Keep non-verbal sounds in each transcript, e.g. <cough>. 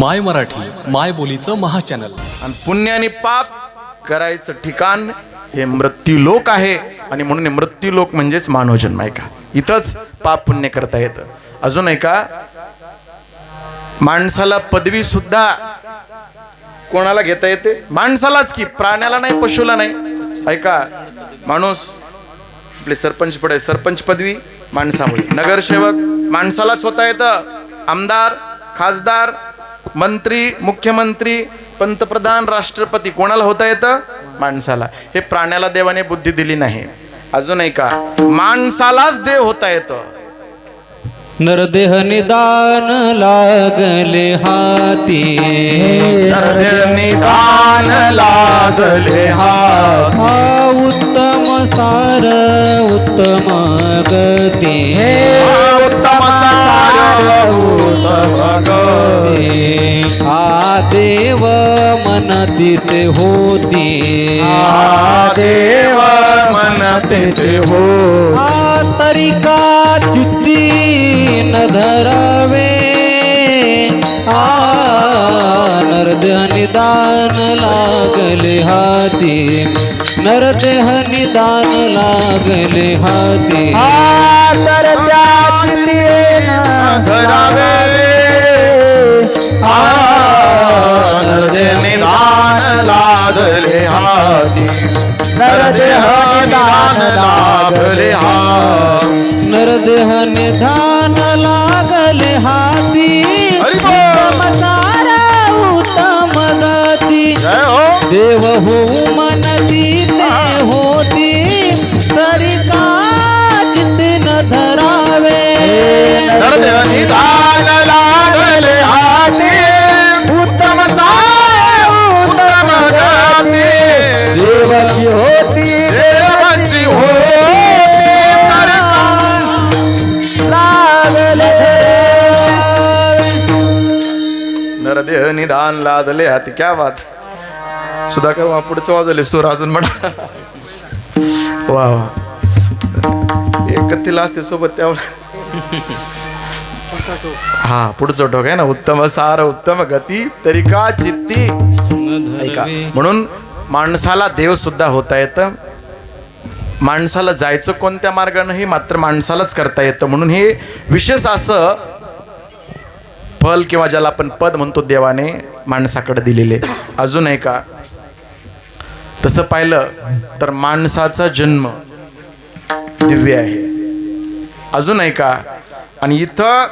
माय मराठी माय बोलीचं महाचॅनल. आणि पुण्य आणि पाप करायचं ठिकाण हे मृत्यूलोक आहे. आणि म्हणून हे मृत्यूलोक म्हणजेच मानवजन्म आहे का इथंच पाप पुण्य करता येतं. अजून आहे का? माणसाला पदवी सुद्धा कोणाला घेता येते? माणसालाच की प्राण्याला नाही पशुला नाही. ऐका माणूस आपले सरपंच पडे सरपंच पदवी माणसामुळे. नगरसेवक माणसालाच होता येतं. आमदार खासदार मंत्री मुख्यमंत्री पंतप्रधान राष्ट्रपती कोणाला होता येतं? माणसाला. हे प्राण्याला देवाने बुद्धी दिली नाही. अजून आहे का? माणसालाच देव होता येतं. नरदेह निदान लागले हाती. निदान लागले हा हा उत्तम सार उत्तम गती. उत्तम सार उत्तम गती. हा देव मनतीत होती. हा देव मनते हो हा तरिका न धरावे आ नरदेह निदान लागले हाती. नरदेह निदान लागले हाती. धरावे. नरदे निदान लादले हाती नरदेह निदान लाभले हा नरदेह निधान लागले हाती हरी बोल. उत्तम सारा उत्तम गती। जय हो। देव होऊ मनती ते होती। तरी का न धरावे। नरदेह निदान लागले नरदेह निदान लादले हाती. क्या बात. सुधाकर वा पुढचं वाजवले सूर अजून म्हणा. वा वा. एकतीला असते सोबत त्यावर हा पुढचं ढोक आहे ना उत्तम सार उत्तम गती तरी का चित्ती? ऐका म्हणून माणसाला देव सुद्धा होता येतं. माणसाला जायचं कोणत्या मार्गानेही मात्र माणसालाच करता येतं. म्हणून हे विशेष असं फल किंवा ज्याला आपण पद म्हणतो देवाने माणसाकडे दिलेले. अजून आहे का? तसं पाहिलं तर माणसाचा जन्म दिव्य आहे. अजून आहे का? आणि इथं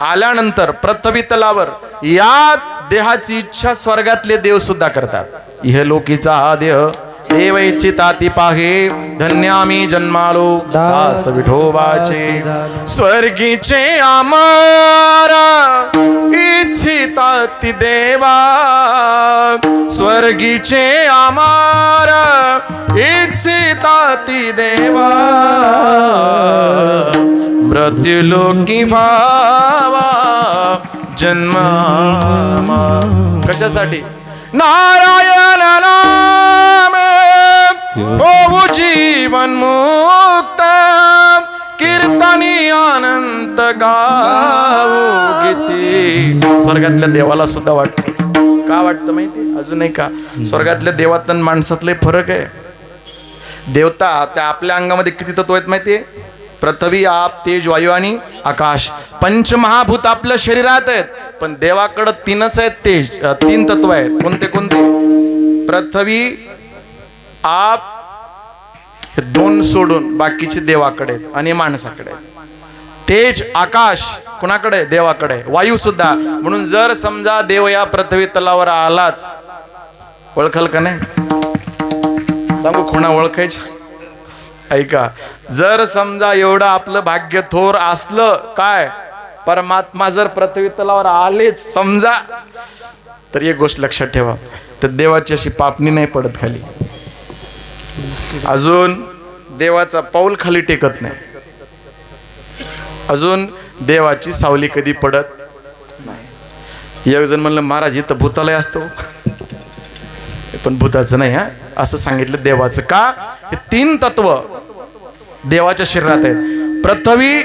आल्यानंतर पृथ्वी तलावर या देहाची इच्छा स्वर्गातले देव सुद्धा करतात. इह लोकीचा हा देह देव इच्छिताती पाहे धन्यामी जन्मालो। दास विठोबाचे। स्वर्गीचे अमर इच्छिताती देवा। स्वर्गीचे अमर इच्छिताती देवा। मृत्युलोकी भावा जन्मा कशासाठी? नारायण होऊ जीवन मुक्त कीर्तनी अनंत गाऊ गीती. स्वर्गातल्या देवाला सुद्धा वाटत. का वाटतं माहिती? अजूनही का? स्वर्गातल्या देवात आणि माणसातले फरक आहे. देवता त्या आपल्या अंगामध्ये किती तत्व आहेत माहितीये पृथ्वी आप तेज वायू आणि आकाश. पंचमहाभूत आपल्या शरीरात आहेत पण देवाकडं तीनच आहेत तेज तीन तत्व आहेत. कोणते कोणते? पृथ्वी आप दोन सोडून बाकीचे देवाकडे आणि माणसाकडे तेज आकाश कुणाकडे देवाकडे वायू सुद्धा. म्हणून जर समजा देव या पृथ्वी तलावर आलाच ओळखल का नाही? सांगू खुणा ओळखायची ऐका जर समजा एवढं आपलं भाग्य थोर असलं काय? परमात्मा जर पृथ्वी तलावर आलेच समजा. तर एक गोष्ट लक्षात ठेवा. तर देवाची अशी पापणी नाही पडत खाली. अजून देवाचा पाऊल खाली टेकत नाही. अजून देवाची सावली कधी पडत नाही. एक जण म्हणलं महाराज इथं भूतालय असतो. पण भूताचं नाही हा. असं सांगितलं देवाचं. का? हे तीन तत्व देवाच्या शरीरात आहेत. पृथ्वी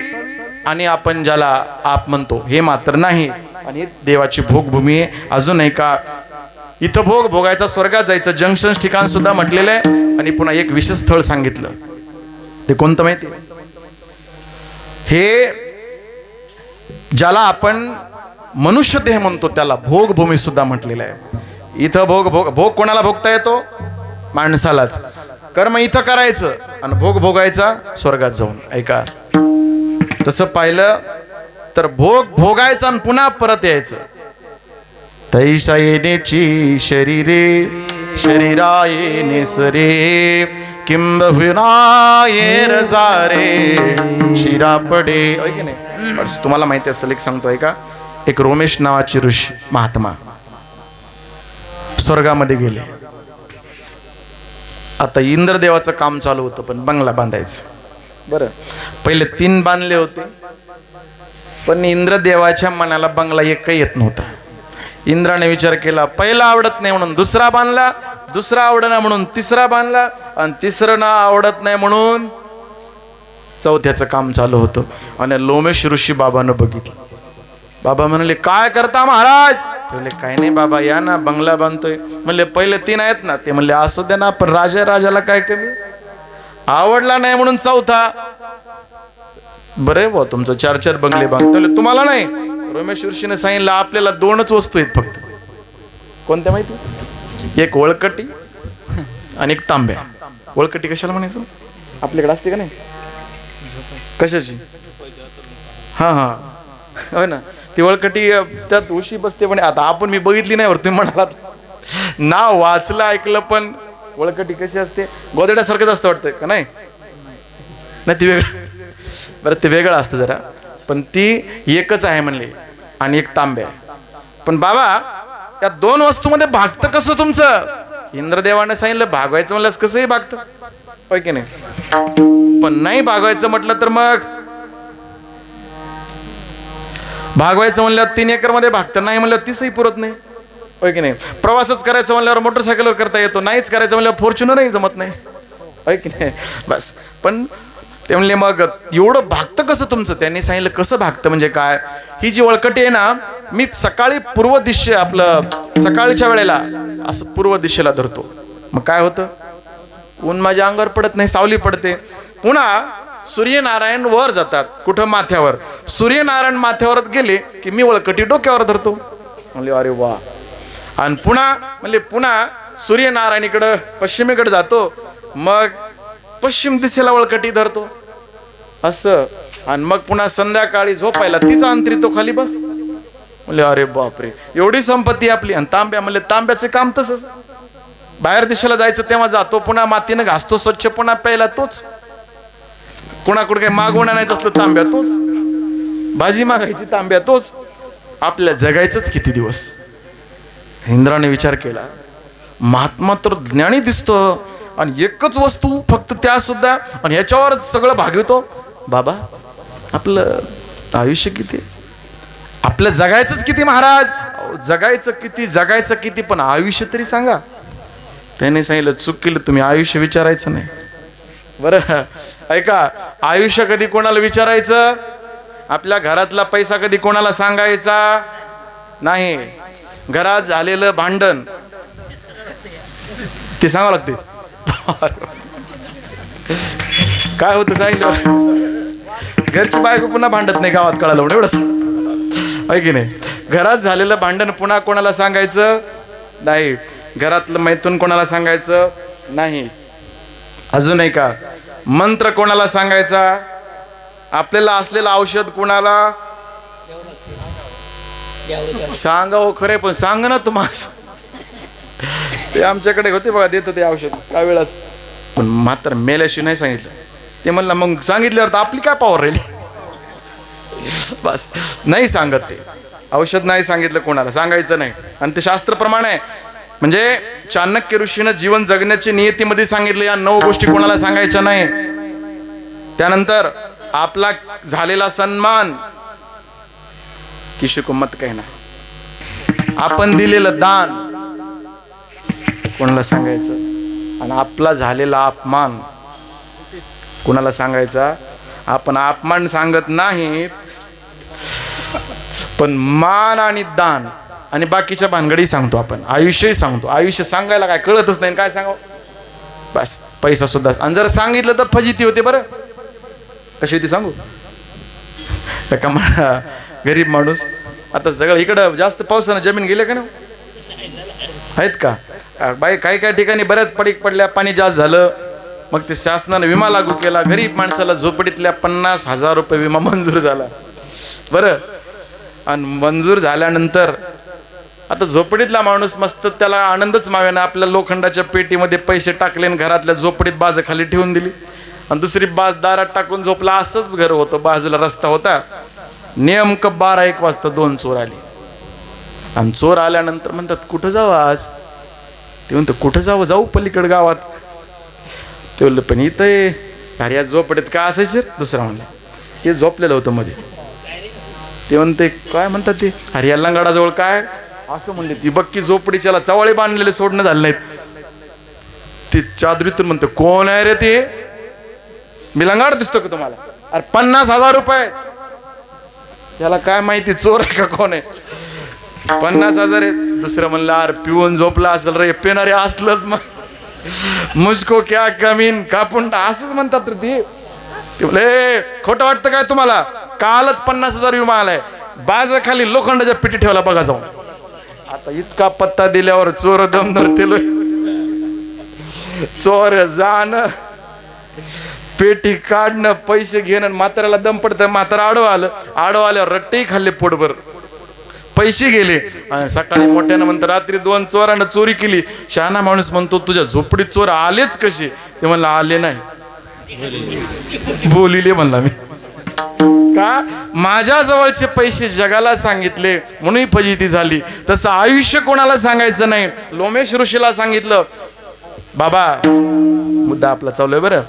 आणि आपण ज्याला आप म्हणतो हे मात्र नाही. आणि देवाची भोगभूमी आहे. अजून आहे का? इथं भोग भोगायचा स्वर्गात जायचं जंक्शन ठिकाण सुद्धा म्हटलेलं आहे. आणि पुन्हा एक विशेष स्थळ सांगितलं. ते कोणतं माहिती? हे ज्याला आपण मनुष्य देह म्हणतो त्याला भोगभूमी सुद्धा म्हटलेलं आहे. इथं भोग भोग भोग कोणाला भोगता येतो? माणसालाच. कर्म इथं करायचं आणि भोग भोगायचा स्वर्गात जाऊन. ऐका. तसं पाहिलं तर भोग भोगायचा आणि पुन्हा परत यायचं. तैसा शरीरे शरीरा येणे सरे किंबहुना येर जारे शिरा पडे. की नाही? बस तुम्हाला माहिती असेल एक सांगतोय का एक रोमेश नावाची ऋषी महात्मा स्वर्गामध्ये गेले. आता इंद्रदेवाचं काम चालू होतं पण बंगला बांधायचं. बरं. पहिले तीन बांधले होते पण इंद्रदेवाच्या मनाला बंगला एकही येत नव्हता. इंद्राने विचार केला पहिला आवडत नाही म्हणून दुसरा बांधला दुसरा आवडना म्हणून तिसरा बांधला आणि तिसरं ना आवडत नाही म्हणून चौथ्याचं काम चालू होतं. आणि लोमेश ऋषी बाबानं बघितलं. बाबा म्हणाले काय करता महाराज? म्हणले काय नाही बाबा या ना बंगला बांधतोय. म्हणले पहिले तीन आहेत ना. ते म्हणले असं दे ना पण राजा राजाला काय कमी? आवडला नाही म्हणून चौथा. बरे वा तुमचं चार चार बंगले बांधतो तुम्हाला नाही. रमेश ऋषीने सांगितलं आपल्याला दोनच वस्तू आहेत फक्त. कोणत्या माहिती? एक वळकटी आणि एक तांब्या. वळकटी कशाला म्हणायचं? आपल्याकडे असते का नाही? कशाची? हा हा. होय ना? ती वळकटी त्यात उशी बसते पण आता आपण मी बघितली नाही तुम्ही म्हणालात. नाव वाचलं ऐकलं पण वळकटी कशी असते? गोदड्यासारखंच असतं वाटतं का नाही? नाही ती वेगळं. बरं ते वेगळं असतं जरा. पण ती एकच आहे म्हणले. आणि एक तांबे आहे. पण बाबा या दोन वस्तूमध्ये भागतं कसं तुमचं? इंद्रदेवाने सांगितलं भागवायचं म्हणल्यास कसंही भागतं. होय की नाही? पण नाही भागवायचं म्हटलं तर मग? भागवायचं म्हणल्यावर तीन एकरमध्ये भागतं नाही म्हणल्यावर तीसही पुरत नाही. होय की नाही? प्रवासच करायचं म्हणल्यावर मोटरसायकलवर करता येतो नाहीच करायचं म्हणल्यावर फॉर्च्युनरही जमत नाही. होय की नाही? बस. पण ते म्हणले मग एवढं भागतं कसं तुमचं? त्यांनी सांगितलं कसं भागतं म्हणजे काय? ही जी वळकटी आहे ना मी सकाळी पूर्व दिशे आपलं सकाळच्या वेळेला असं पूर्व दिशेला धरतो. मग काय होतं? ऊन माझ्या अंगावर पडत नाही सावली पडते. पुन्हा सूर्यनारायण वर जातात कुठं? माथ्यावर. सूर्यनारायण माथ्यावर गेले की मी वळकटी डोक्यावर धरतो. म्हणले अरे वा. आणि पुन्हा म्हणजे पुन्हा सूर्यनारायणीकडं पश्चिमेकडे जातो. मग पश्चिम दिशेला वळकटी धरतो. असं. आणि मग पुन्हा संध्याकाळी झोपायला तिचा अंतरी तो खाली बस. म्हणले अरे बापरे एवढी संपत्ती आपली. आणि तांब्या म्हणले तांब्याचे काम तसंच. बाहेर दिशेला जायचं तेव्हा जातो पुन्हा मातीनं घासतो स्वच्छ पुन्हा प्यायला तोच. कुणाकडे काही मागवून आणायचं असलं तांब्या तोच. भाजी मागायची तांब्या तोच. आपल्या जगायचंच किती दिवस. इंद्राने विचार केला महात्मा तर ज्ञानी दिसतो. आणि एकच वस्तू फक्त त्या सुद्धा आणि ह्याच्यावरच सगळं भागवतो. बाबा आपलं आयुष्य किती? आपलं जगायचंच किती महाराज? जगायचं किती जगायचं किती पण आयुष्य तरी सांगा. त्याने सांगितलं चूक केलं तुम्ही आयुष्य विचारायचं नाही. बरं ऐका आयुष्य कधी कोणाला विचारायचं? आपल्या घरातला पैसा कधी कोणाला सांगायचा? नाही. घरात झालेलं भांडण. ते सांगावं लागते. काय होतं सांगितलं घरची बायको पुन्हा भांडत नाही गावात कळालं म्हणून एवढंच. आहे की नाही? घरात झालेलं भांडण पुन्हा कोणाला सांगायचं? नाही. घरातलं मैथून कोणाला सांगायचं? नाही. अजून आहे का मंत्र कोणाला सांगायचा? आपल्याला असलेलं औषध कोणाला? सांगा हो खरे पण सांग ना तुम्हाला. ते आमच्याकडे होते बघा देत होते औषध काय वेळात. पण मात्र मेल्याशी नाही सांगितलं. ते म्हणलं मग सांगितल्यावर तर आपली काय पावर राहिली? बस नाही सांगत ते. औषध नाही सांगितलं कोणाला सांगायचं नाही. आणि ते शास्त्रप्रमाणे आहे. म्हणजे चाणक्य ऋषीनं जीवन जगण्याची नियतीमध्ये सांगितलं या नऊ गोष्टी कोणाला सांगायच्या नाही. त्यानंतर आपला झालेला सन्मान किशी कुम्मत काही नाही. आपण दिलेलं दान कोणाला सांगायचं? आणि आपला झालेला अपमान कोणाला सांगायचा? आपण अपमान सांगत नाही पण मान आणि दान आणि बाकीच्या भानगडी सांगतो आपण. आयुष्यही सांगतो. आयुष्य सांगायला काय कळतच नाही काय सांगावं? बस पैसा सुद्धा आणि जर सांगितलं तर फजिती होते बरं. कशी होती सांगू? का म्हणा गरीब माणूस. आता सगळं इकडं जास्त पावसानं जमीन गेले का ना आहेत का? बाई काही काही ठिकाणी बऱ्याच पडीक पडल्या पाणी जास्त झालं. मग ते शासनानं विमा लागू केला. गरीब माणसाला झोपडीतल्या पन्नास हजार रुपये विमा मंजूर झाला. बरं? आणि मंजूर झाल्यानंतर आता झोपडीतला माणूस मस्त त्याला आनंदच मावेना. आपल्या लोखंडाच्या पेटीमध्ये पैसे टाकले आणि घरातल्या झोपडीत बाज खाली ठेवून दिली. आणि दुसरी बाज दारात टाकून झोपला असंच घर होतं. बाजूला रस्ता होता. नेमकं बारा एक वाजता दोन चोर आली. आणि चोर आल्यानंतर म्हणतात कुठं जावं आज? ते म्हणतं कुठं जावं? जाऊ पलीकडे गावात. ते बोललं पण इथं आहे. अरे या झोपडीत काय असायचं दुसरा म्हणला हे झोपलेलं होतं मध्ये. ते म्हणते काय म्हणतात ते? अरे या लंगाडाजवळ काय? असं म्हणले ती बक्की झोपडीच्याला चवाळे बांधलेले सोडणं झाले नाहीत. ते चादरीतून म्हणतो कोण आहे रे ते? मी लंगाड दिसतो का तुम्हाला? अरे पन्नास हजार रुपये. त्याला काय माहिती चोर आहे का कोण आहे? पन्नास हजार आहेत. दुसरं म्हणलं अरे पिऊन झोपला असेल रे पेणारे असलंच मग. मुस्को क्या कमीन कापून टा- असंच म्हणतात रे ते. ते म्हणले खोटं वाटतं काय तुम्हाला? कालच पन्नास हजार विमा आलाय. बाजाखाली लोखंडाच्या पिठी ठेवला बघा जाऊन. आता इतका पत्ता दिल्यावर चोर दम धरतेलोय चोर जाणं. पेटी काढणं पैसे घेणं म्हाताऱ्याला दम पडतं म्हातारा आडवं आलं. आडवं आल्यावर रट्टेही खाल्ले पोटभर. पैसे गेले. सकाळी मोठ्यानं म्हणतं रात्री दोन चोरानं चोरी केली. शहाणा माणूस म्हणतो तुझ्या झोपडीत चोर आलेच कसे? ते म्हणलं आले नाही. बोलिले म्हणला मी. का? माझ्या जवळचे पैसे जगाला सांगितले म्हणून ही फजिती झाली. तसं आयुष्य कोणाला सांगायचं नाही. लोमेश ऋषीला सांगितलं बाबा मुद्दा आपला चालू आहे बरं.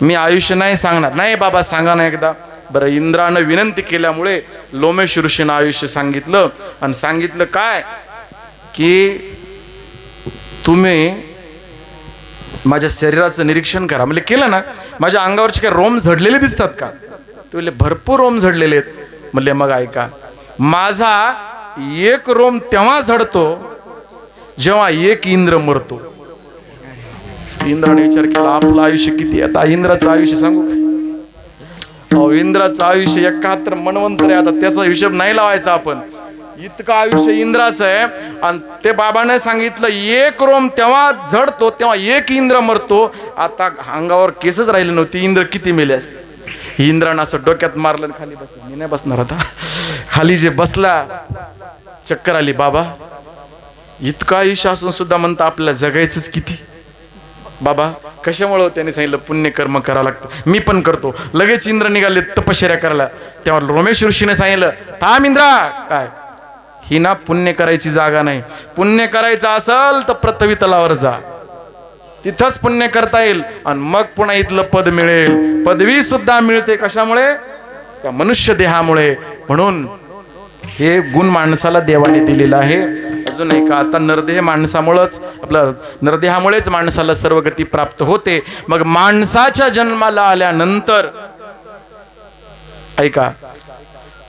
मी आयुष्य नाही सांगणार. नाही बाबा सांगा ना एकदा. बरं इंद्रानं विनंती केल्यामुळे लोमेश ऋषीनं आयुष्य सांगितलं. आणि सांगितलं काय? की तुम्ही माझ्या शरीराचं निरीक्षण करा. म्हणजे केलं ना माझ्या अंगावरचे काय रोम झडलेले दिसतात का? तुम्ही भरपूर रोम झडलेले आहेत. म्हणले मग ऐका माझा एक रोम तेव्हा झडतो जेव्हा एक इंद्र मरतो. इंद्राने विचार केला आपलं आयुष्य किती आहे? आता इंद्राचं आयुष्य सांगू इंद्राचं आयुष्य एकाहत्तर मनवंतर आहे आता त्याचा हिशोब नाही लावायचा आपण. इतकं आयुष्य इंद्राचं आहे. आणि ते बाबाने सांगितलं एक रोम तेव्हा झडतो तेव्हा एक इंद्र मरतो. आता अंगावर केसच राहिले नव्हती. इंद्र किती मेले असते? इंद्रानं असं डोक्यात मारलं खाली बसलं. मी नाही बसणार आता. खाली जे बसला चक्कर आली बाबा इतकं आयुष्य असून सुद्धा म्हणता आपल्याला जगायचंच किती? बाबा कशामुळं त्याने सांगितलं पुण्यकर्म करावं लागतं. मी पण करतो. लगेच इंद्र निघाले तपश्चर्या करायला. तेव्हा रोमेश ऋषीने सांगितलं थांब इंद्रा. काय? ही ना पुण्य करायची जागा नाही. पुण्य करायचं असल तर पृथ्वी तलावर जा. तिथंच पुण्य करता येईल आणि मग पुन्हा इथलं पद मिळेल. पदवी सुद्धा मिळते कशामुळे? त्या मनुष्य देहामुळे. म्हणून हे गुण माणसाला देवाने दिलेलं आहे. अजून नाही का आता नरदेह माणसामुळंच आपलं नरदेहामुळेच माणसाला सर्व गती प्राप्त होते. मग माणसाच्या जन्माला आल्यानंतर ऐका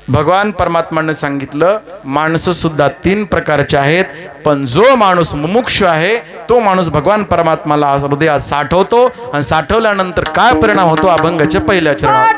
भगवान परमात्माने सांगितलं माणसं सुद्धा तीन प्रकारचे आहेत पण जो माणूस मुमुक्ष आहे तो माणूस भगवान परमात्माला हृदयात साठवतो आणि साठवल्यानंतर काय परिणाम होतो? अभंगाच्या पहिल्या चरणात.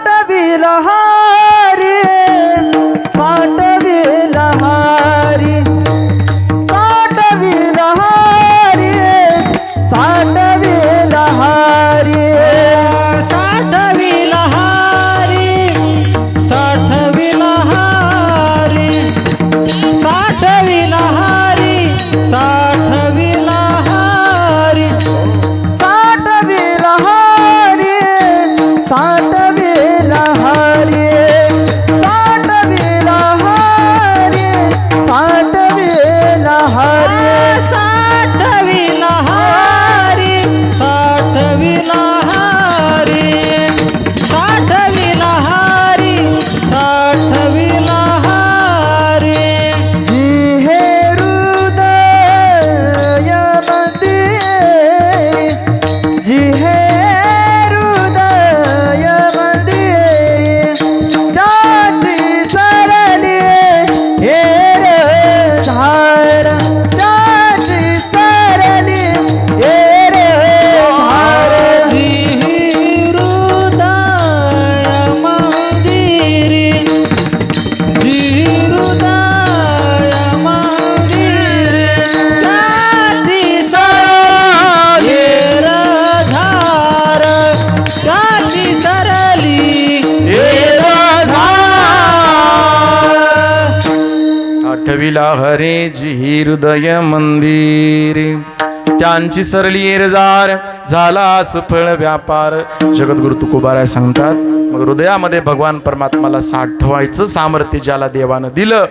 हरेजी हृदय मंदिर. त्यांची सरली एरजार झाला सुफळ व्यापार. जगद्गुरु तुकोबाराय सांगतात मग हृदयामध्ये भगवान परमात्माला साठवायचं सामर्थ्य ज्याला देवानं दिलं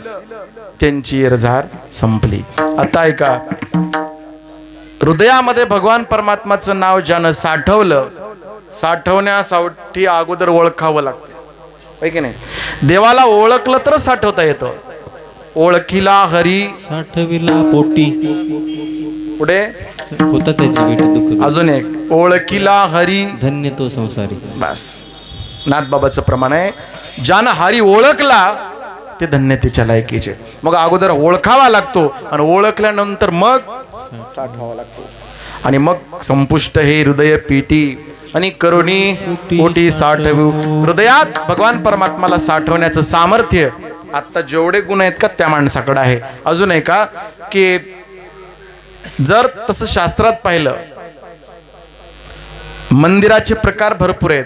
त्यांची एरझार संपली. आता ऐका हृदयामध्ये भगवान परमात्माचं नाव ज्यानं साठवलं साठवण्यासाठी अगोदर ओळखावं लागतं. की नाही? देवाला ओळखलं तर साठवता येतं. ओळखीला हरी. साठविला पोटी. पुढे? होता त्याची भेट दुःख अजून एक. ओळखीला हरी. धन्य तो संसारी. बस. नाथबाबाचं प्रमाण आहे. ज्यानं हरी ओळखला ते धन्यतेच्या लायकीचे. मग अगोदर ओळखावा लागतो आणि ओळखल्यानंतर मग साठवावा लागतो. आणि मग संपुष्ट हे हृदय पीटी आणि करुणी पोटी साठवू. हृदयात भगवान परमात्माला साठवण्याचं सामर्थ्य आता जेवढे गुण आहेत का त्या माणसाकडे आहे. अजून आहे का की जर तसं शास्त्रात पाहिलं मंदिराचे प्रकार भरपूर आहेत.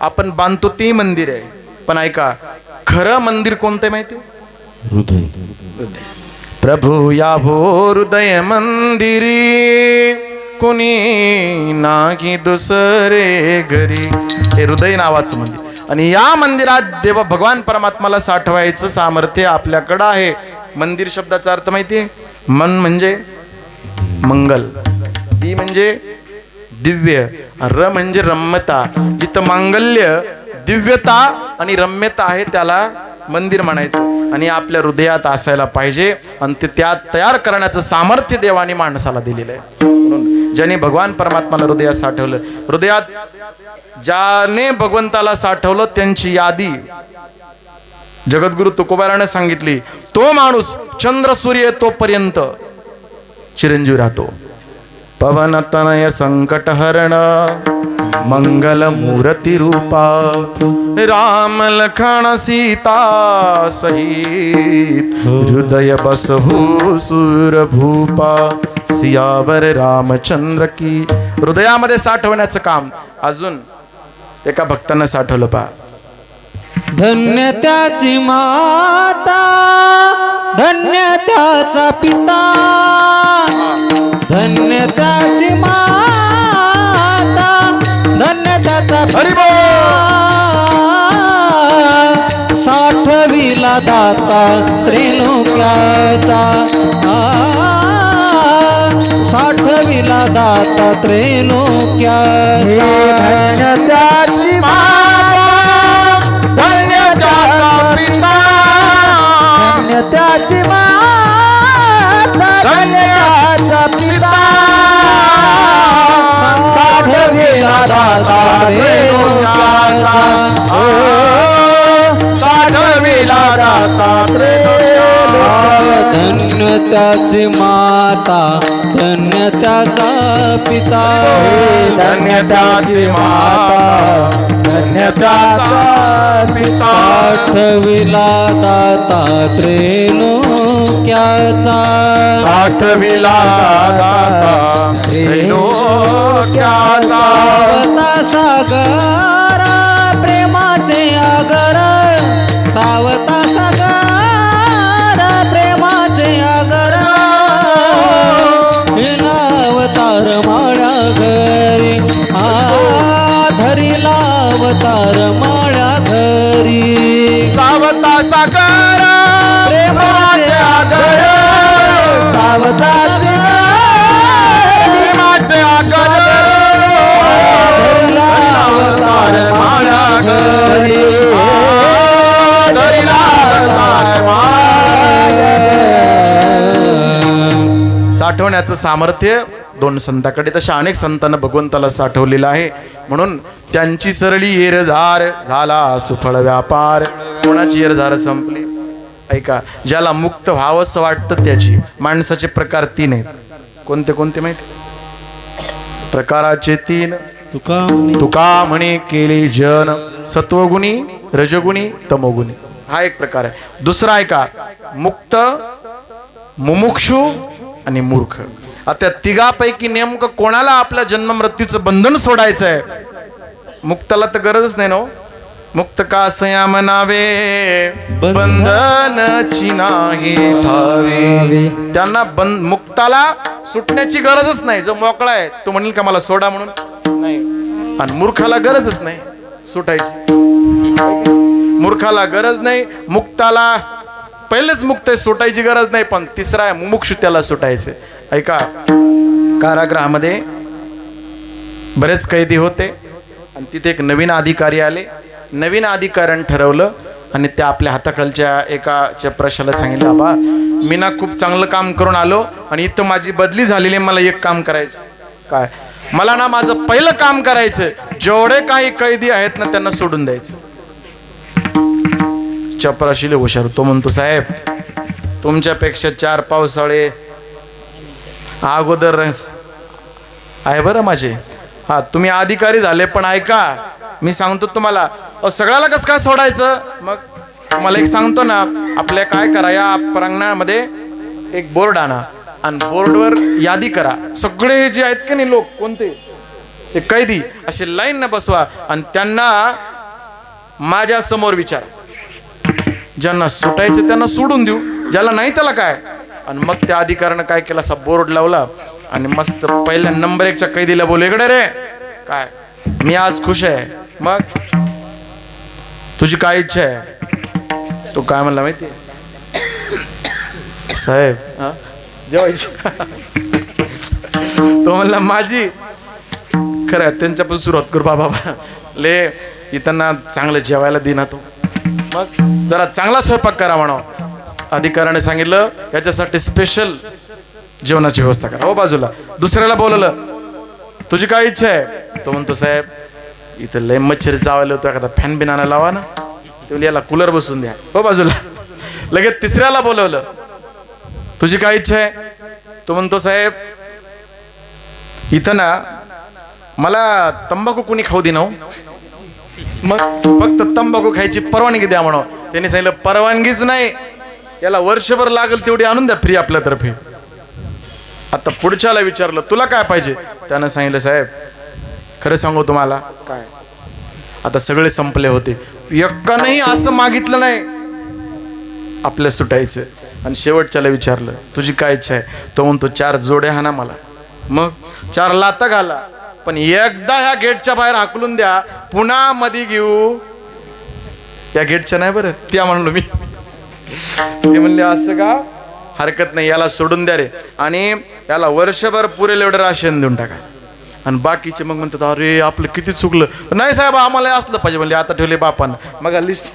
आपण बांधतो ते मंदिर आहे. पण ऐका खरं मंदिर कोणतं माहिती? हृदय प्रभू या भो हृदय मंदिरी कुणी नाही दुसरे घरी. हे हृदय नावाचं मंदिर. आणि या मंदिरात देव भगवान परमात्माला साठवायचं सामर्थ्य आपल्याकडं आहे. मंदिर शब्दाचा अर्थ माहिती आहे? मन म्हणजे मंगल. बी म्हणजे दिव्य. र म्हणजे रम्यता. जिथं मांगल्य दिव्यता आणि रम्यता आहे त्याला मंदिर म्हणायचं आणि आपल्या हृदयात असायला पाहिजे आणि ते त्यात तयार करण्याचं सामर्थ्य देवाने माणसाला दिलेलं आहे. म्हणून ज्याने भगवान परमात्माला हृदयात साठवलं हृदयात ज्याने भगवंताला साठवलं त्यांची यादी जगद्गुरु तुकोबाराने सांगितली तो माणूस चंद्र सूर्य तोपर्यंत चिरंजीव राहतो. पवन तनय संकट हरण मंगल मूर्ती रूपा राम लखन सीता सहित हृदय बसहू सूर भूपा। सियावर रामचंद्र की। हृदयामध्ये साठवण्याचं काम अजून एका भक्तानं साठवलं पा धन्य त्याची माता धन्य त्याचा पिता. धन्य त्याची माता धन्य त्याचा हरी पिता साठविला दाता रेणुक्याचा आ, साठविला दाता रेणुक्याचा त्याची माता धन्य त्याचा पिता. त्याची माता धन्य साठविला दाता रेणुकाचा. साठविला दाता धन्य त्याची माता धन्य त्याचा पिता धन्य त्याची माता धन्य त्याचा पिता. आठविला दाता त्रेणुक्याचा साठविला दाता सावता सागर प्रेमाचे आगर. अवतार माळ्या घरी. सावता साकार प्रेमाचे आगर. सावता प्रेमाचे आगर. अवतार माळ्या घरी. धरिला अवतार साठवण्याचं सामर्थ्य दोन संतांकडे. तशा अनेक संतांना भगवंताला साठवलेलं आहे. म्हणून त्यांची सरळी येरझार झाला सुफळ व्यापार. कोणाची येरझार संपली? ऐका ज्याला मुक्त व्हावंसं वाटतं त्याची. माणसाचे प्रकार तीन आहेत. कोणते कोणते माहिती? प्रकाराचे तीन. तुका तुका म्हणे केले जन. सत्वगुणी रजगुणी तमोगुणी. हा एक प्रकार आहे. दुसरा आहे का? मुक्त मुमुक्षु आणि मूर्ख. आता तिघापैकी नेमकं कोणाला आपल्या जन्म मृत्यूचं बंधन सोडायचं आहे मुक्ताला तर गरजच नाही नो हो. मुक्त मुक्त कासया म्हणावे बंधनची नाही ठावे. त्यांना बंद मुक्ताला सुटण्याची गरजच नाही. जो मोकळा आहे तो म्हणेल का मला सोडा म्हणून? नाही. आणि मूर्खाला गरजच नाही सुटायची. मूर्खाला गरज नाही. मुक्ताला पहिलेच मुक्त आहे सुटायची गरज नाही पण तिसरा आहे मुमुक्षु त्याला सुटायचे. ऐका. कारागृहामध्ये बरेच कैदी होते. आणि तिथे एक नवीन अधिकारी आले. नवीन अधिकाऱ्यानं ठरवलं आणि त्या आपल्या हाताखालच्या एका चपराशाला सांगितलं बाबा मी ना खूप चांगलं काम करून आलो आणि इथं माझी बदली झालेली आहे, मला एक काम करायचं. काय? मला ना माझं पहिलं काम करायचं जेवढे काही कैदी आहेत ना त्यांना सोडून द्यायचं. चपराशीले हुशार तो म्हणतो साहेब तुमच्यापेक्षा चार पावसाळे अगोदर आहे बरं माझे. हा तुम्ही अधिकारी झाले पण ऐका. मी सांगतो तुम्हाला. सगळ्याला कसं काय सोडायचं? मग तुम्हाला एक सांगतो ना आपल्या काय करा या प्रांगणामध्ये एक बोर्ड आणा. आणि बोर्डवर यादी करा. सगळे जे आहेत की नाही लोक कोणते? ते कैदी असे लाईन न बसवा आणि त्यांना माझ्यासमोर विचार. ज्यांना सुटायचं त्यांना सोडून देऊ. ज्याला नाही त्याला काय? आणि मग त्या अधिकाऱ्यानं काय केलं? असा बोर्ड लावला. आणि मस्त पहिल्या नंबर एकच्या कैदीला बोल. इकडे रे. काय? मी आज खुश आहे. मग? तुझी काय इच्छा आहे? तो काय म्हणला माहिती? साहेब. हा? जेवायची तो म्हणला माझी खरं आहे, त्यांच्यापासून सुरुवात करू बाबा. ले इथं चांगलं जेवायला दे ना तो. मग? जरा चांगला स्वयंपाक करा म्हणा अधिकाऱ्याने सांगितलं याच्यासाठी स्पेशल जेवणाची व्यवस्था करा. हो बाजूला. दुसऱ्याला बोलवलं. तुझी काय इच्छा आहे? तो म्हणतो साहेब इथं लय मच्छर चावायला होतो एखादा फॅन बिन आणायला लावा ना. तुम्ही याला कूलर बसून द्या. हो बाजूला. लगेच तिसऱ्याला बोलवलं. तुझी काय इच्छा आहे? तो म्हणतो साहेब इथं ना मला तंबाखू कुणी खाऊ दे ना हो. मग फक्त तंबाखू खायची परवानगी द्या म्हणून. त्यांनी सांगितलं परवानगीच नाही. याला वर्षभर लागेल तेवढी आणून द्या फ्री आपल्यातर्फे. आता पुढच्याला विचारलं तुला काय पाहिजे? त्यानं सांगितलं साहेब खरं सांगू तुम्हाला? काय? आता सगळे संपले होते. एकानंही असं मागितलं नाही. आपल्या सुटायचं. आणि शेवटच्याला विचारलं तुझी काय इच्छा आहे? तो म्हणतो चार जोड्या हा ना मला. मग? चार लाता घाला. पण एकदा ह्या गेटच्या बाहेर हाकलून द्या. पुन्हा मध्ये घेऊ. या गेटच्या नाही बरं त्या म्हणलो मी. ते म्हणले असं का? हरकत नाही याला सोडून द्या रे. आणि याला वर्षभर पुरेल एवढं राशन देऊन टाका. आणि बाकीचे मग म्हणतात अरे आपलं किती चुकलं. नाही साहेब आम्हाला असलं पाहिजे. म्हणजे आता ठेवले बापानं. मग लिस्ट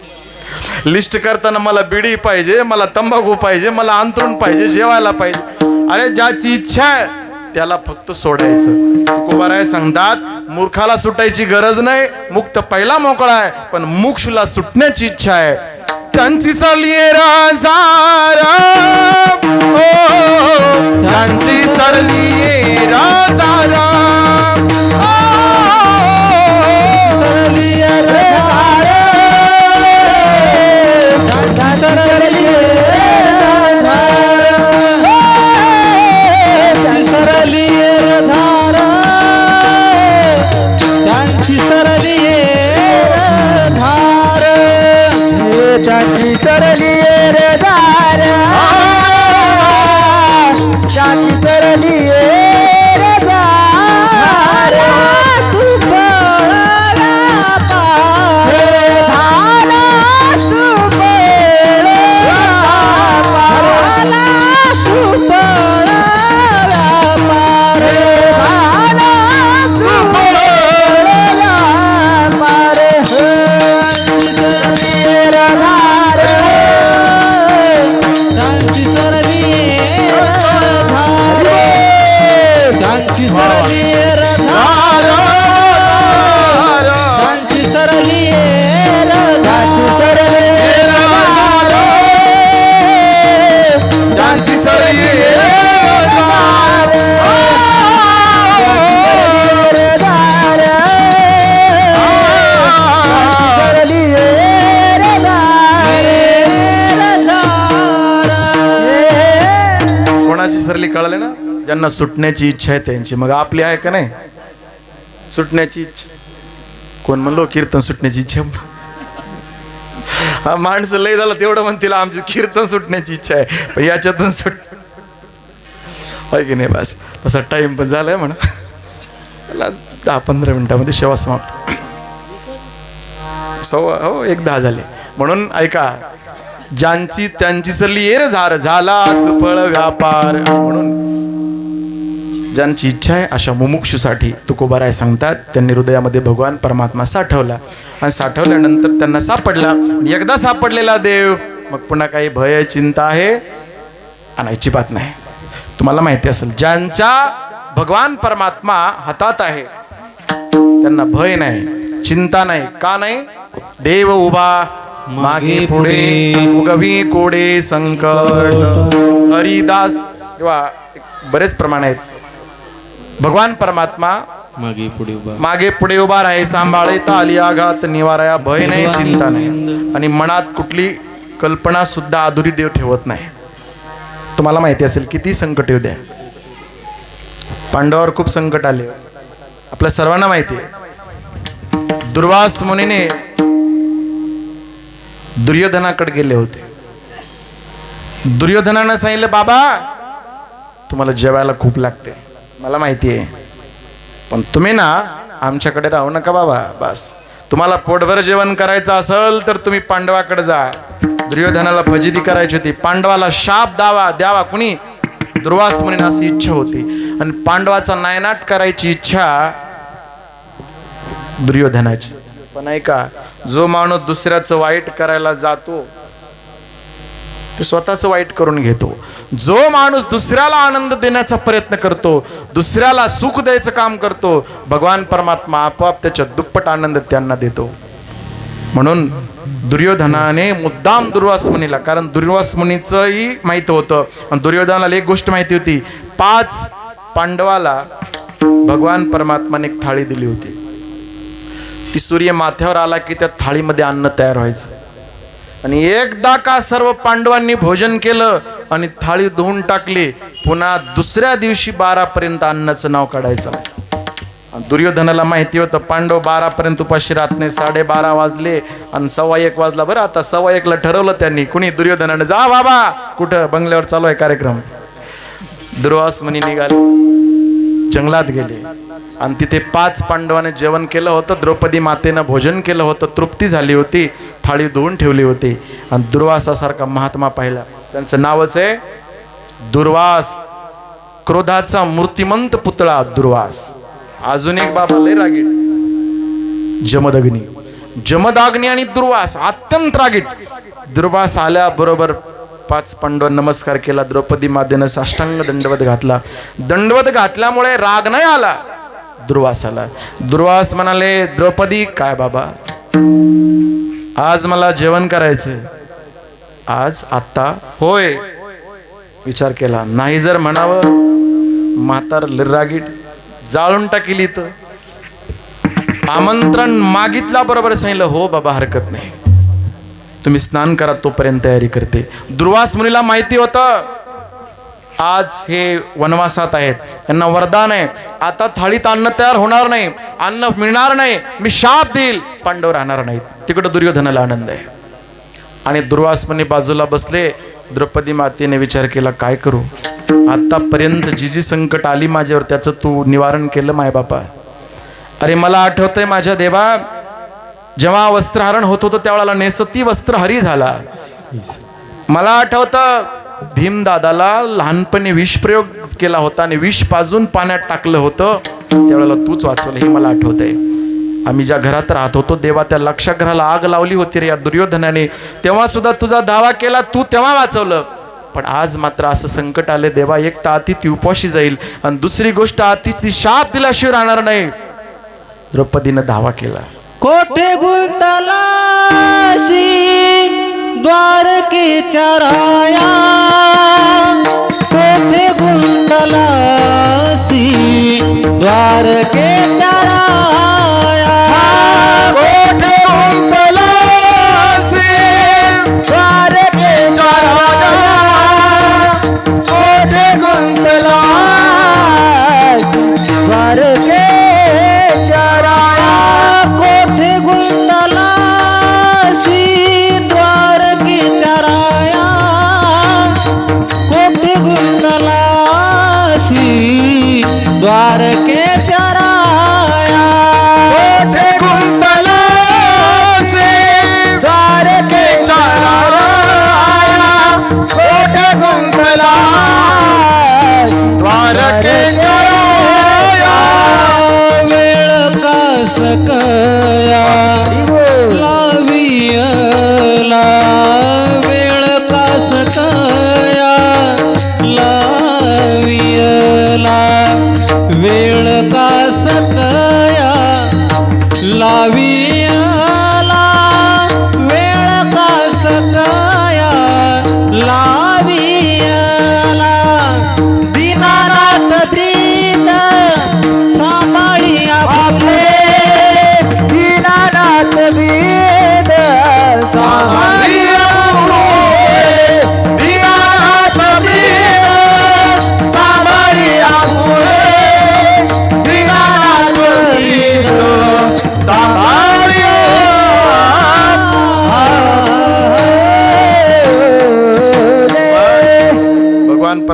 लिस्ट करताना मला बिडी पाहिजे मला तंबाखू पाहिजे मला अंतरुण पाहिजे जेवायला पाहिजे. अरे ज्याची इच्छा आहे त्याला फक्त सोडायचं. तुकोबाराय सांगतात मूर्खाला सुटायची गरज नाही मुक्त पहिला मोकळा आहे पण मुक्षला सुटण्याची इच्छा आहे. त्यांची सरली राजारा सरली कळले ना? ज्यांना सुटण्याची इच्छा आहे त्यांची. मग आपली आहे का नाही? सुटण्याची इच्छा. कोण म्हणलो? कीर्तन सुटण्याची इच्छा. हा माणसं लय झालं तेवढं म्हणतील आमची कीर्तन सुटण्याची इच्छा आहे. याच्यातून सुट होय की नाही बस? तसा टाइम पण झालाय म्हणा. दहा पंधरा मिनिटामध्ये शेवा समाप्त. सव्वा हो एक दहा झाले. म्हणून ऐका ज्यांची त्यांची सरली येर झार झाला सुफळ व्यापार. म्हणून ज्यांची इच्छा आहे अशा मुमुक्षूसाठी तुकोबाराय सांगतात त्यांनी हृदयामध्ये भगवान परमात्मा साठवला. आणि साठवल्यानंतर त्यांना सापडला. एकदा सापडलेला देव मग पुन्हा काही भय चिंता आहे आणायची बात नाही. तुम्हाला माहिती असेल ज्यांच्या भगवान परमात्मा हातात आहे त्यांना भय नाही चिंता नाही. का नाही? देव उभा मागे पुढे उगवी कोडे संकट. हरिदास किंवा बरेच प्रमाण आहेत. भगवान परमात्मा मागे पुढे उभा. मागे पुढे उभा राहे सांभाळता आली आघात निवाराया भय नाही चिंता नाही. आणि मनात कुठली कल्पना सुद्धा अधुरी देव ठेवत नाही. तुम्हाला माहिती असेल किती संकट येऊ द्या. पांडवावर खूप संकट आले. आपल्या सर्वांना माहिती आहे. दुर्वास मुनीने दुर्योधनाकडे गेले होते. दुर्योधनानं सांगितलं बाबा तुम्हाला जेवायला खूप लागते. मला माहिती आहे पण तुम्ही ना आमच्याकडे राहू नका बाबा बस. तुम्हाला पोटभर जेवण करायचं असेल तर तुम्ही पांडवाकडे जा. दुर्योधनाला फजिती करायची होती. पांडवाला शाप द्यावा द्यावा. कुणी? दुर्वास म्हणून अशी इच्छा होती. आणि पांडवाचा नायनाट करायची इच्छा दुर्योधनाची. पण ऐका जो माणूस दुसऱ्याचं वाईट करायला जातो ते स्वतःच वाईट करून घेतो. जो माणूस दुसऱ्याला आनंद देण्याचा प्रयत्न करतो दुसऱ्याला सुख द्यायचं काम करतो भगवान परमात्मा आपोआप त्याच्या दुप्पट आनंद त्यांना देतो. म्हणून दुर्योधनाने मुद्दाम दुर्वास मुनीला कारण दुर्वास मुनीचंही माहीत होतं आणि दुर्योधनाला एक गोष्ट माहिती होती पाच पांडवाला भगवान परमात्माने एक थाळी दिली होती. ती सूर्य माथ्यावर आला की त्या थाळीमध्ये अन्न तयार व्हायचं. आणि एकदा का सर्व पांडवांनी भोजन केलं आणि थाळी धुवून टाकली पुन्हा दुसऱ्या दिवशी बारापर्यंत अन्नाचं नाव काढायचं. दुर्योधनाला माहिती होतं पांडव बारापर्यंत उपाशी राहत नाही साडेबारा वाजले आणि सव्वा एक वाजला. बरं आता सव्वा एकला ठरवलं त्यांनी कुणी दुर्योधनाने जा बाबा कुठं बंगल्यावर चालू आहे कार्यक्रम. दुर्वास म्हणी निघाले. जंगलात गेले. आणि तिथे पाच पांडवाने जेवण केलं होतं द्रौपदी मातेनं भोजन केलं होतं तृप्ती झाली होती थाळी धुवून ठेवली होती. आणि दुर्वासासारखा महात्मा पाहिला. त्यांचं नावच आहे दुर्वास. क्रोधाचा मूर्तिमंत पुतळा दुर्वास. अजून एक बाबा लय रागीट. जमदग्नी. जमदाग्नी आणि दुर्वास अत्यंत रागीट. दुर्वास आल्याबरोबर पाच पांडव नमस्कार केला द्रौपदी मातेनं साष्टांग दंडवत घातला. दंडवत घातल्यामुळे राग नाही आला दुर्वासाला दुर्वास म्हणाले द्रौपदी काय बाबा? आज मला जेवण करायचं आज आत्ता होय. विचार केला. नाही जर म्हणावं म्हातार लिरागीट जाळून टाकील इथं. आमंत्रण मागितला बरोबर सांगितलं हो बाबा हरकत नाही. तुम्ही स्नान करा तोपर्यंत तयारी करते. दुर्वास मुनीला माहिती होतं. आज हे वनवासात आहेत. यांना वरदान आहे. आता थाळीत अन्न तयार होणार नाही. अन्न मिळणार नाही. मी शाप देईल. पांडव राहणार नाहीत. तिकडं दुर्योधनाला आनंद आहे. आणि दुर्वासमुनी बाजूला बसले. द्रौपदी मातेने विचार केला काय करू? आतापर्यंत जी जी संकट आली माझ्यावर त्याचं तू निवारण केलं माय बापा अरे मला आठवतंय माझ्या देवा जेव्हा वस्त्रहरण होत होतं त्यावेळेला नेसती वस्त्र हरी झाला. मला आठवतं भीमदादाला लहानपणी विषप्रयोग केला होता आणि विष पाजून पाण्यात टाकलं होतं. त्यावेळेला तूच वाचवलं हे मला आठवतंय. आम्ही ज्या घरात राहत होतो देवा त्या लक्षागृहाला आग लावली होती रे या दुर्योधनाने. तेव्हा सुद्धा तुझा दावा केला तू तेव्हा वाचवलं. पण आज मात्र असं संकट आले देवा एक तर अति ती उपाशी जाईल. आणि दुसरी गोष्ट अति ती शाप दिल्याशिवाय राहणार नाही. द्रौपदीनं धावा केला. कोठे गुंतलासी? द्वारकेच्या राया. कोठे गुंतलासी? द्वारकेच्या राया. para que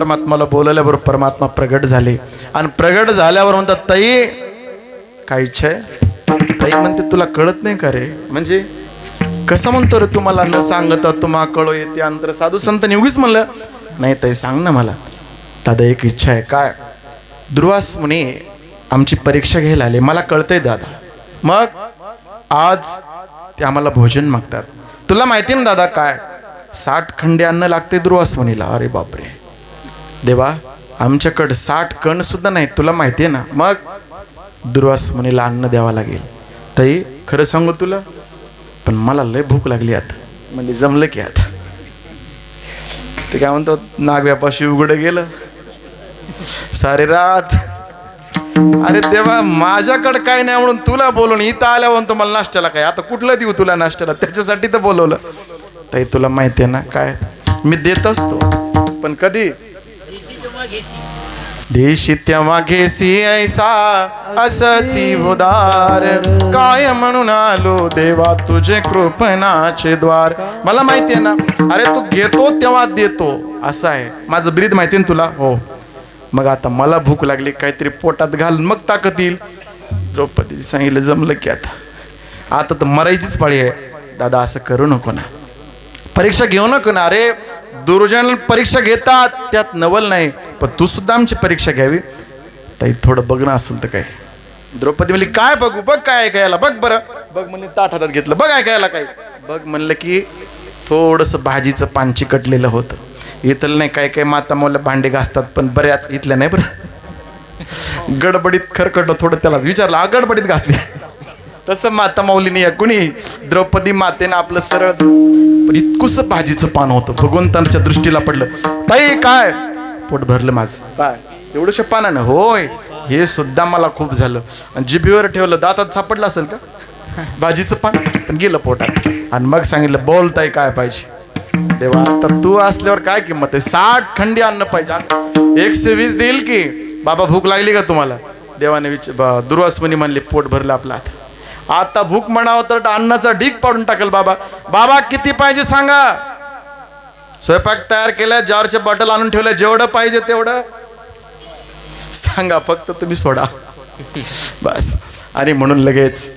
परमात्माला बोलवल्याबरोबर परमात्मा प्रगट झाले. आणि प्रगट झाल्यावर म्हणतात ताई काय इच्छा आहे? ताई म्हणते तुला कळत नाही का रे? म्हणजे कसं म्हणतो रे तुम्हाला? न सांगता तुम्हा कळो येते अंतर साधू संत निवडीच म्हणलं नाही ताई सांग ना मला. दादा एक इच्छा आहे. काय? ध्रुवास म्हणे आमची परीक्षा घ्यायला आले. मला कळतंय दादा. मग आज ते आम्हाला भोजन मागतात. तुला माहिती ना दादा काय? साठ खंडे अन्न लागते ध्रुवासमणीला अरे बापरे. देवा आमच्याकडं साठ कण सुद्धा नाही तुला माहिती आहे ना? मग दुर्वास दुर्वासमणीला अन्न द्यावं लागेल. ताई खरं सांगू तुला? पण मला लय भूक लागली आता. म्हणजे जमलं की आता. ते काय म्हणतो नागव्यापाशी उघडं गेलं. सारे रात. अरे देवा माझ्याकडे काय नाही म्हणून तुला बोलून इथं आल्यावर तुम्हाला नाश्त्याला काय? आता कुठलं देऊ तुला नाश्त्याला? त्याच्यासाठी तर बोलवलं. ताई तुला माहिती आहे ना काय? मी देत असतो. पण कधी? देशी तेव्हा घेसी ऐसा अससी उदार काय म्हणून आलो देवा तुझे कृपणाचे द्वार? मला माहिती आहे ना अरे तू घेतो तेव्हा देतो. असं आहे. माझं ब्रीद माहिती ना तुला? हो. मग आता मला भूक लागली काहीतरी पोटात घाल मग ताकद येईल. द्रौपदी सांगितलं जमलं की आता. आता तर मरायचीच पाळी आहे. दादा असं करू नको ना. परीक्षा घेऊ नको ना. अरे दुर्जन परीक्षा घेतात त्यात नवल नाही पण तू सुद्धा आमची परीक्षा घ्यावी. ताई थोडं बघणं असेल तर काय. द्रौपदी म्हणली काय बघू बघ काय ऐकायला बघ बरं. बघ म्हणले ताट हातात घेतलं बघ ऐकायला काय. बघ म्हणलं की थोडंसं भाजीचं पान चिकटलेलं होतं. इथलं नाही काय काय माता मुलं भांडे घासतात पण बऱ्याच इथल्या नाही बरं. <laughs> गडबडीत खरकटलं थोडं त्याला विचारलं गडबडीत घासली? <laughs> तसं माता माऊलीने या कुणी द्रौपदी मातेनं आपलं सरळ पण इतकुस भाजीचं पान होतं. भगवंतांच्या दृष्टीला पडलं. ताई काय? पोट भरलं माझं. काय? एवढंशा पानानं. होय हे सुद्धा मला खूप झालं. आणि जिभीवर ठेवलं. दातात सापडलं असेल का? भाजीचं पान. पण गेलं पोटात. आणि मग सांगितलं बोलताय काय पाहिजे? देवा आता तू असल्यावर काय किंमत आहे? साठ खंडी अन्न पाहिजे. एकशे वीस देईल की? बाबा भूक लागली का तुम्हाला? देवाने विच दुर्वासमनी म्हणले पोट भरलं आपलं आता. आता भूक म्हणावं तर अन्नाचा ढीक पाडून टाकेल बाबा. बाबा किती पाहिजे सांगा? स्वयंपाक तयार केला जॉरचे बॉटल आणून ठेवलं जेवढं पाहिजे तेवढं. सांगा फक्त तुम्ही सोडा. बस. आणि म्हणून लगेच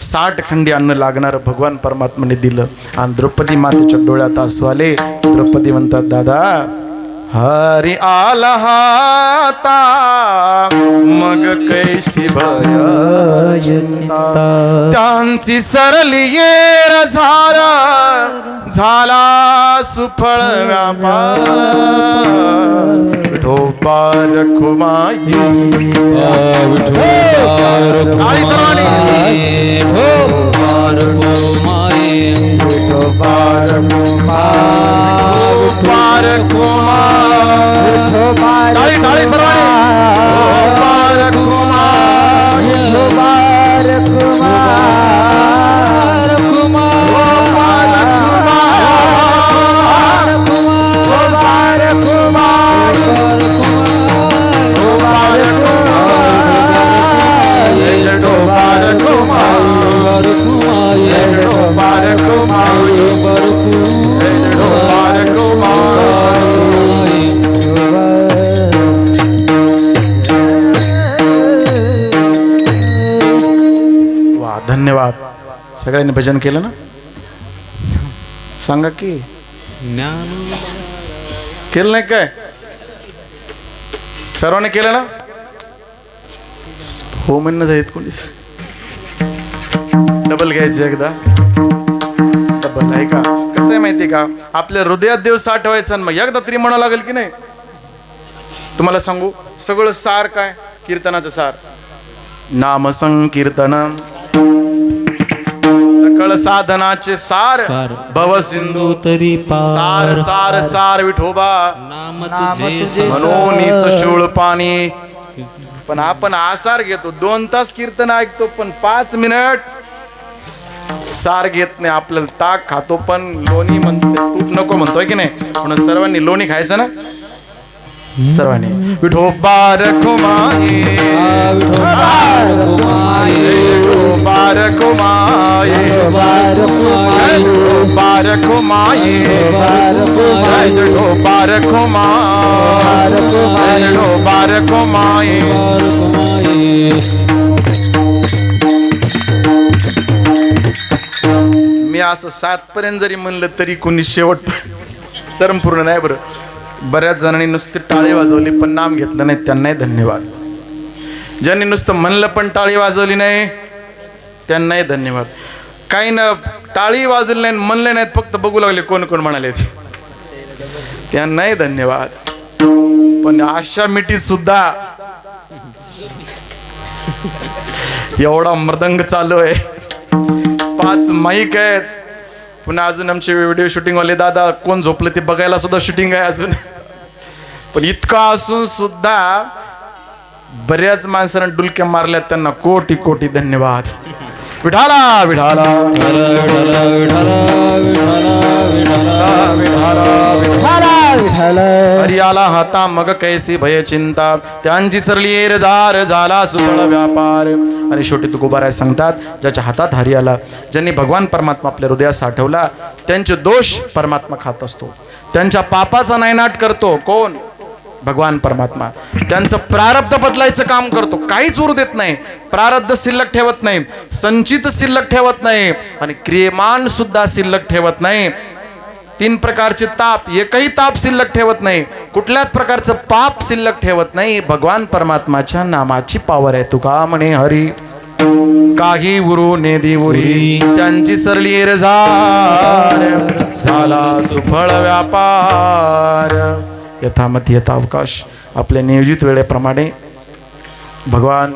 साठ खंडी अन्न लागणारं भगवान परमात्माने दिलं. आणि द्रौपदी मातेच्या डोळ्यात आसू आले. द्रौपदी म्हणतात दादा हरी आला हाता मग कैसी भय त्यांची सरली येर झाला झाला सुफळ व्यापार. विठोबार खुमाई. टाळी सर्वांनी. विठोबार विठोबार खुमाई. टाळी टाळी सर्वांनी. सगळ्यांनी भजन केलं ना? सांगा की. ज्ञान केलं नाही काय? सर्वांनी केलं ना? हो म्हणणं जाईत कोणीच. डबल घ्यायचं एकदा. डबल आहे का? कसं आहे माहिती का? आपल्या हृदयात देव साठवायचा आणि मग एकदा तरी म्हणा लागेल की नाही? तुम्हाला सांगू? सगळं सार काय? कीर्तनाचं सार. नाम सकळ साधनाचे सार. भव सिंधू. तरी सार पार. सार सार विठोबा. नाम तुझे मनोनीच शूळ पाणी. पण आपण आसार घेतो. दोन तास कीर्तन ऐकतो पण पाच मिनिट सार घेत नाही. आपल्याला ताक खातो पण लोणी म्हणतो. तूप नको म्हणतोय की नाही? म्हणून सर्वांनी लोणी खायचं ना? सर्वांनी. विठोबा रखुमाई. विठोबा रखुमाई. विठोबा रखुमाई विठोबा रखुमाई विठोबा रखुमाई मी असं सातपर्यंत जरी म्हणलं तरी कोणी शेवट चरम पूर्ण नाही बरं. बऱ्याच जणांनी नुसते टाळे वाजवले पण नाम घेतलं नाही. त्यांनाही धन्यवाद. ज्यांनी नुसतं म्हणलं पण टाळी वाजवली नाही त्यांनाही धन्यवाद. काही ना टाळी वाजले नाही म्हणले नाहीत फक्त बघू लागले कोण कोण म्हणाले ते. त्यांनाही धन्यवाद. पण आशा मिठी सुद्धा एवढा मृदंग चालू आहे पाच माईक आहेत. पुन्हा अजून आमचे व्हिडिओ शूटिंगवाले दादा कोण झोपले ते बघायला सुद्धा शूटिंग आहे अजून. पण इतका असून सुद्धा बऱ्याच माणसांना डुलक्या मारल्यात त्यांना कोटी कोटी धन्यवाद. विठाला विठाला. विठाला हरियाला हाता मग कैसी भय चिंता. त्यांची सरली एरदार झाला सुफळ व्यापार. आणि शेवटी तुकोबाराय सांगतात ज्याच्या हातात हरियाला ज्यांनी भगवान परमात्मा आपल्या हृदयात साठवला त्यांचे दोष परमात्मा खात असतो. त्यांच्या पापाचा नायनाट करतो. कोण? भगवान परमात्मा. त्यांचं प्रारब्ध बदलायचं काम करतो. काहीच उर देत नाही. प्रारब्ध शिल्लक ठेवत नाही. संचित शिल्लक ठेवत नाही. आणि क्रियमान सुद्धा शिल्लक ठेवत नाही. तीन प्रकारचे ताप. एकही ताप शिल्लक ठेवत नाही. कुठल्याच प्रकारचं पाप शिल्लक ठेवत नाही. भगवान परमात्माच्या नामाची पावर आहे. तुका म्हणे हरी? काही उरू नेदी उरी. त्यांची सरली एरझार झाला सुफळ व्यापार. यथामत यथावकाश आपल्या नियोजित वेळेप्रमाणे भगवान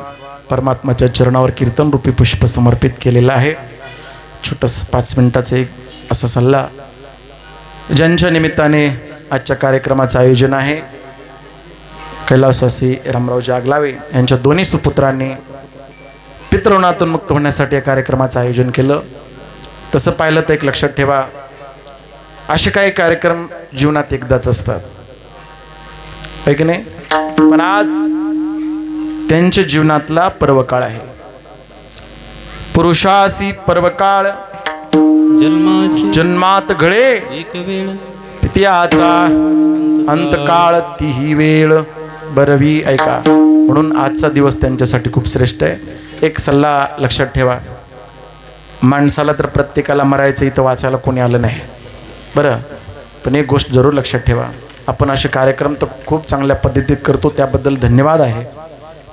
परमात्माच्या चरणावर कीर्तन रूपी पुष्प समर्पित केलेलं आहे. छोटस पाच मिनिटाचा एक असा सल्ला. ज्यांच्या निमित्ताने आजच्या कार्यक्रमाचं आयोजन आहे कैलासवासी रामराव जागलावे यांच्या दोन्ही सुपुत्रांनी पितृणातून मुक्त होण्यासाठी या कार्यक्रमाचं आयोजन केलं. तसं पाहिलं तर एक लक्षात ठेवा असे काही कार्यक्रम जीवनात एकदाच असतात. आहे की नाही? पण आज त्यांच्या जीवनातला पर्वकाळ आहे. पुरुषासी पर्वकाळ जन्मात घळे एक वेळ त्याचा अंतकाळ तीही वेळ. बरवी ऐका. म्हणून आजचा दिवस त्यांच्यासाठी खूप श्रेष्ठ आहे. एक सल्ला लक्षात ठेवा. माणसाला तर प्रत्येकाला मरायचं इथं वाचायला कोणी आलं नाही. बरं. पण एक गोष्ट जरूर लक्षात ठेवा. आपण असे कार्यक्रम तर खूप चांगल्या पद्धतीत करतो त्याबद्दल धन्यवाद आहे.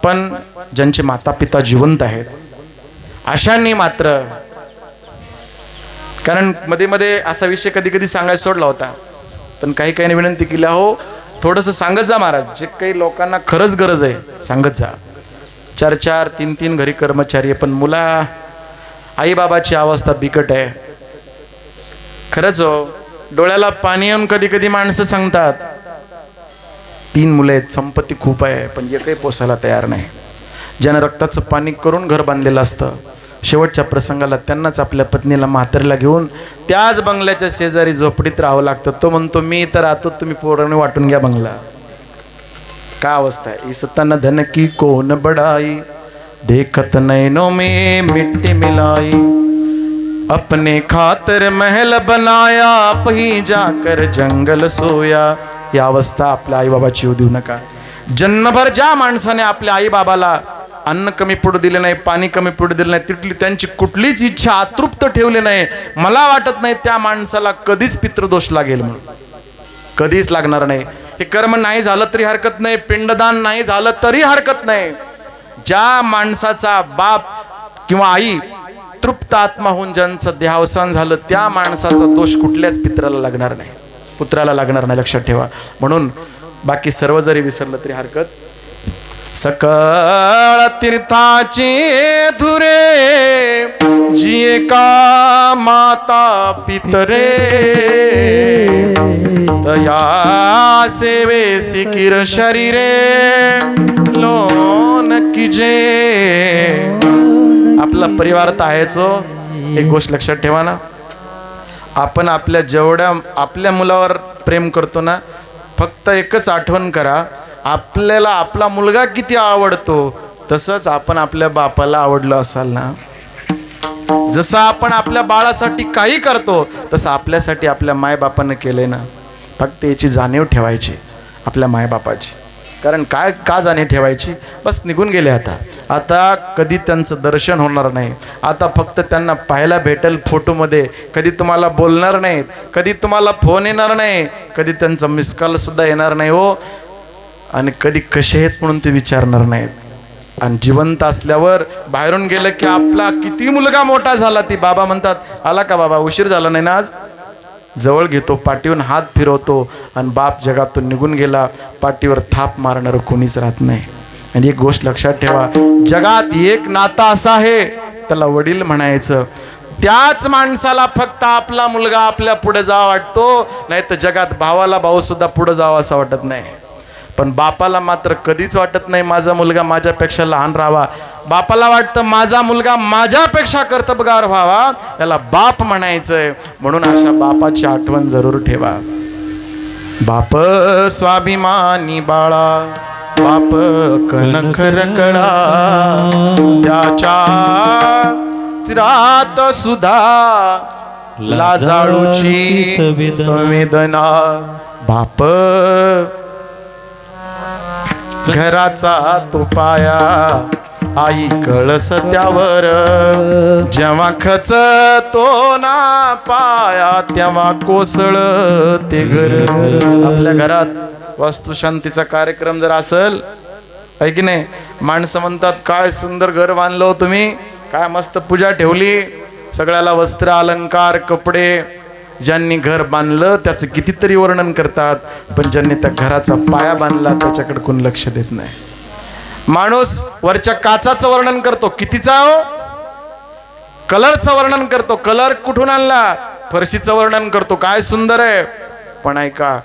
पण ज्यांचे माता पिता जिवंत आहेत अशांनी मात्र कारण मध्ये मध्ये असा विषय कधी कधी सांगायला सोडला होता. पण काही काही विनंती केली हो थोडंसं सांगत जा महाराज जे काही लोकांना खरंच गरज आहे सांगत जा. चार चार तीन तीन घरी कर्मचारी आहे पण मुला आईबाबाची अवस्था बिकट आहे. खरंच हो डोळ्याला पाणी येऊन कधी कधी माणसं सांगतात तीन मुलं आहेत संपत्ती खूप आहे पण एकही पोसायला तयार नाही. ज्यानं रक्ताचं पाणी करून घर बांधलेलं असतं शेवटच्या प्रसंगाला त्यांनाच आपल्या पत्नीला म्हातारीला घेऊन त्याच बंगल्याच्या शेजारी झोपडीत राहावं लागतं. तो म्हणतो मी तर राहतो तुम्ही पोराने वाटून घ्या बंगला. काय अवस्था आहे? इसताना धन की कोण बड़ाई देखत नो में मिट्टी मिलाई. अपने खातर महल बनाया आप ही जाकर जंगल सोया। ही अवस्था आपल्या आईबाबाची येऊ देऊ नका. जन्मभर ज्या माणसाने आपल्या आईबाबाला अन्न कमी पडू दिले नाही पाणी कमी पडू दिलं नाही तिथली त्यांची कुठलीच इच्छा अतृप्त ठेवली नाही मला वाटत नाही त्या माणसाला कधीच पितृदोष लागेल म्हणून. कधीच लागणार नाही. हे कर्म नाही झालं तरी हरकत नाही पिंडदान नाही झालं तरी हरकत नाही. ज्या माणसाचा बाप किंवा आई तृप्त आत्मा होऊन ज्यांचं देहावसान झालं त्या माणसाचा दोष कुठल्याच पित्राला लागणार नाही. पुत्राला लागणार नाही लक्षात ठेवा. म्हणून बाकी सर्व जरी विसरलं तरी हरकत सकळ तीर्थाची धुरे जिये का माता पितरे? तया सेवे सिकिर शरीरे लोन किजे? आपला परिवार तर आहेच हो. एक गोष्ट लक्षात ठेवा ना. आपण आपल्या जेवढ्या आपल्या मुलावर प्रेम करतो ना फक्त एकच आठवण करा. आपल्याला आपला मुलगा किती आवडतो तसंच आपण आपल्या बापाला आवडलो असाल ना. जसं आपण आपल्या बाळासाठी काही करतो तसं आपल्यासाठी आपल्या मायबापानं केलंय ना. फक्त याची जाणीव ठेवायची आपल्या मायबापाची. कारण काय का जाणे ठेवायची? बस निघून गेले आता. आता कधी त्यांचं दर्शन होणार नाही. आता फक्त त्यांना पाहायला भेटेल फोटोमध्ये. कधी तुम्हाला बोलणार नाहीत. कधी तुम्हाला फोन येणार नाही. कधी त्यांचं मिस कॉलसुद्धा येणार नाही हो. आणि कधी कसे आहेत म्हणून ते विचारणार नाहीत. आणि जिवंत असल्यावर बाहेरून गेलं की आपला किती मुलगा मोठा झाला ती बाबा म्हणतात आला का बाबा? उशीर झाला नाही ना आज? जवळ घेतो पाठीवरून हात फिरवतो आणि बाप जगातून निघून गेला पाठीवर थाप मारणारं कोणीच राहत नाही. आणि एक गोष्ट लक्षात ठेवा जगात एक नाता असा आहे त्याला वडील म्हणायचं त्याच माणसाला फक्त आपला मुलगा आपल्या पुढे जावा वाटतो नाही तर जगात भावाला भाऊ सुद्धा पुढे जावा असं वाटत नाही. पण बापाला मात्र कधीच वाटत नाही माझा मुलगा माझ्यापेक्षा लहान राहावा. बापाला वाटतं माझा मुलगा माझ्यापेक्षा कर्तबगार व्हावा याला बाप म्हणायचंय. म्हणून अशा बापाची आठवण जरूर ठेवा. बाप स्वाभिमानी बाळा बाप कणखर कळा त्याच्या चिरात सुधा लाजाळूची संवेदना. बाप घराचा तो पाया आई कळस त्यावर. जेव्हा खच तो ना पाया तेव्हा कोसळ ते घर. आपल्या घरात वास्तुशांतीचा कार्यक्रम जर असेल आहे की नाही? माणसं म्हणतात काय सुंदर घर बांधलं हो तुम्ही. काय मस्त पूजा ठेवली. सगळ्याला वस्त्र अलंकार कपडे ज्यांनी घर बांधलं त्याचं कितीतरी वर्णन करतात पण ज्यांनी त्या घराचा पाया बांधला त्याच्याकडे कोण लक्ष देत नाही. माणूस वरच्या काचाचं वर्णन करतो. कितीचा हो? कलरचं वर्णन करतो. कलर कुठून आणला? फरशीचं वर्णन करतो. काय सुंदर आहे. पण ऐका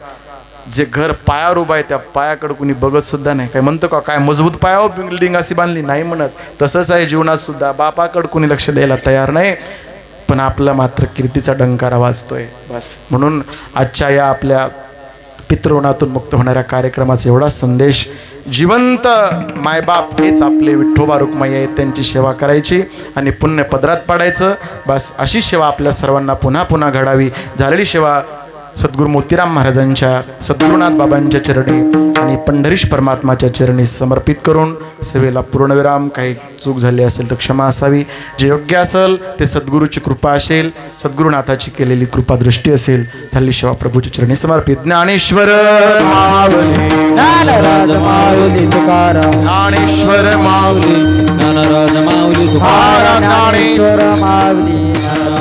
जे घर पायावर उभं आहे त्या पायाकडे कुणी बघत सुद्धा नाही. काय म्हणतो का? काय मजबूत पायावर हो? बिल्डिंग अशी बांधली. नाही म्हणत. तसंच आहे जीवनात सुद्धा. बापाकडे कुणी लक्ष द्यायला तयार नाही. पण आपला मात्र कीर्तीचा डंकारा वाजतोय. बस. म्हणून आजच्या या आपल्या पितृणातून मुक्त होणाऱ्या कार्यक्रमाचा एवढा संदेश जिवंत मायबाप हेच आपले विठ्ठोबा रुक्माई आहेत त्यांची सेवा करायची आणि पुण्य पदरात पाडायचं. बस अशी सेवा आपल्या सर्वांना पुन्हा पुन्हा घडावी. झालेली सेवा सद्गुरू मोतीराम महाराजांच्या सद्गुरुनाथ बाबांच्या चरणी आणि पंढरीश परमात्माच्या चरणी समर्पित करून सेवेला पूर्णविराम काही चूक झाली असेल तर क्षमा असावी. जे योग्य असेल ते सद्गुरूची कृपा असेल सद्गुरुनाथाची केलेली कृपा दृष्टी असेल झाली सेवा प्रभूच्या चरणी समर्पित. ज्ञानेश्वर ज्ञानेश्वर माऊली ज्ञानेश्वर माऊली.